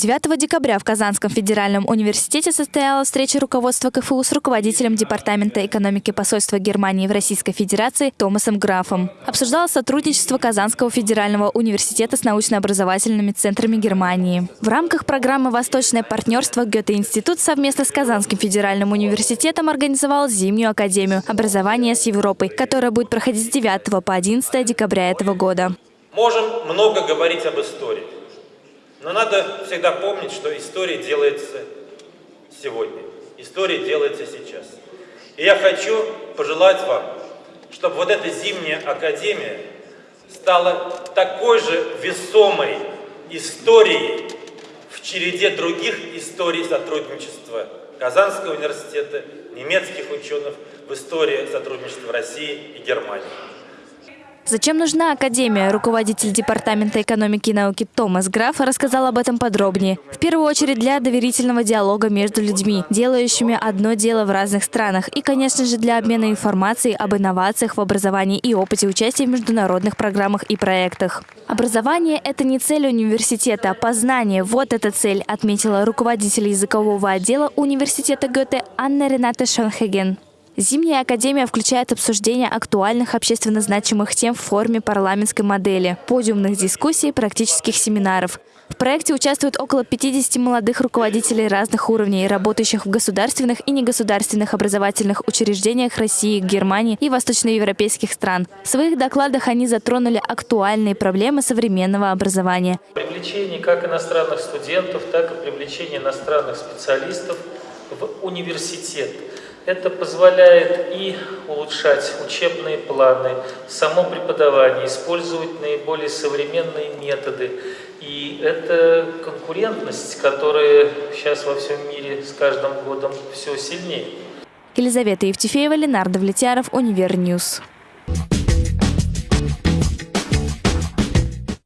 9 декабря в Казанском федеральном университете состоялась встреча руководства КФУ с руководителем Департамента экономики посольства Германии в Российской Федерации Томасом Графом. Обсуждалось сотрудничество Казанского федерального университета с научно-образовательными центрами Германии. В рамках программы «Восточное партнерство» Гёте-институт совместно с Казанским федеральным университетом организовал зимнюю академию образования с Европой, которая будет проходить с 9 по 11 декабря этого года. Можем много говорить об истории. Но надо всегда помнить, что история делается сегодня. История делается сейчас. И я хочу пожелать вам, чтобы вот эта зимняя академия стала такой же весомой историей в череде других историй сотрудничества Казанского университета, немецких ученых в истории сотрудничества России и Германии. Зачем нужна Академия? Руководитель Департамента экономики и науки Томас Граф рассказал об этом подробнее. В первую очередь для доверительного диалога между людьми, делающими одно дело в разных странах. И, конечно же, для обмена информацией об инновациях в образовании и опыте участия в международных программах и проектах. Образование – это не цель университета, а познание – вот эта цель, отметила руководитель языкового отдела университета Гёте Анна Рената Шонхеген. Зимняя академия включает обсуждение актуальных общественно значимых тем в форме парламентской модели, подиумных дискуссий, практических семинаров. В проекте участвуют около 50 молодых руководителей разных уровней, работающих в государственных и негосударственных образовательных учреждениях России, Германии и восточноевропейских стран. В своих докладах они затронули актуальные проблемы современного образования. Привлечение как иностранных студентов, так и привлечение иностранных специалистов в университет – это позволяет и улучшать учебные планы, само преподавание, использовать наиболее современные методы. И это конкурентность, которая сейчас во всем мире с каждым годом все сильнее. Елизавета Евтефеева, Ленар Давлетьяров, Univer News.